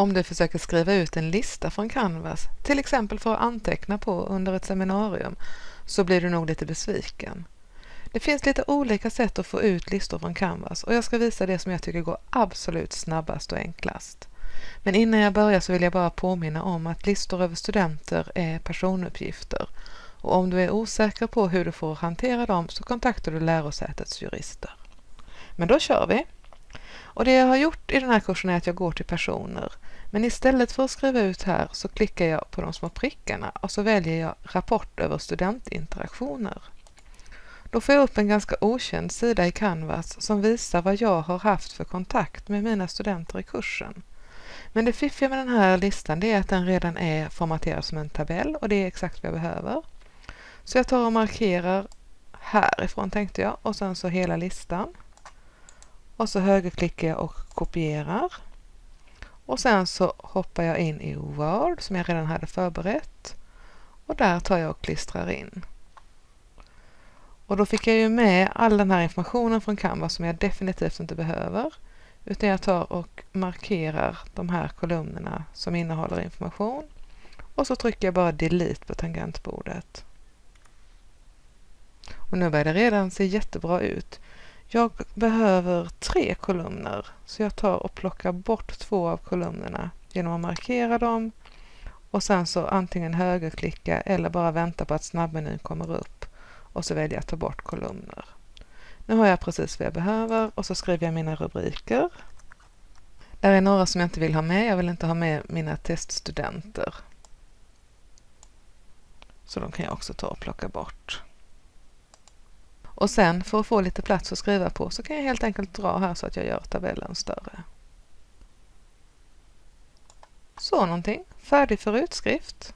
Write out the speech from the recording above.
Om du försöker skriva ut en lista från Canvas, till exempel för att anteckna på under ett seminarium, så blir du nog lite besviken. Det finns lite olika sätt att få ut listor från Canvas och jag ska visa det som jag tycker går absolut snabbast och enklast. Men innan jag börjar så vill jag bara påminna om att listor över studenter är personuppgifter och om du är osäker på hur du får hantera dem så kontaktar du lärosätets jurister. Men då kör vi! Och det jag har gjort i den här kursen är att jag går till personer. Men istället för att skriva ut här så klickar jag på de små prickarna och så väljer jag rapport över studentinteraktioner. Då får jag upp en ganska okänd sida i Canvas som visar vad jag har haft för kontakt med mina studenter i kursen. Men det fiffiga med den här listan är att den redan är formaterad som en tabell och det är exakt vad jag behöver. Så jag tar och markerar härifrån tänkte jag och sen så hela listan. Och så högerklickar jag och kopierar. Och sen så hoppar jag in i Word som jag redan hade förberett. Och där tar jag och klistrar in. Och då fick jag ju med all den här informationen från Canva som jag definitivt inte behöver. Utan jag tar och markerar de här kolumnerna som innehåller information. Och så trycker jag bara delete på tangentbordet. Och nu börjar det redan se jättebra ut. Jag behöver tre kolumner så jag tar och plockar bort två av kolumnerna genom att markera dem och sen så antingen högerklicka eller bara vänta på att snabbmenyn kommer upp och så väljer jag ta bort kolumner. Nu har jag precis vad jag behöver och så skriver jag mina rubriker. Där är några som jag inte vill ha med. Jag vill inte ha med mina teststudenter. Så de kan jag också ta och plocka bort. Och sen för att få lite plats att skriva på så kan jag helt enkelt dra här så att jag gör tabellen större. Så någonting, färdig för utskrift.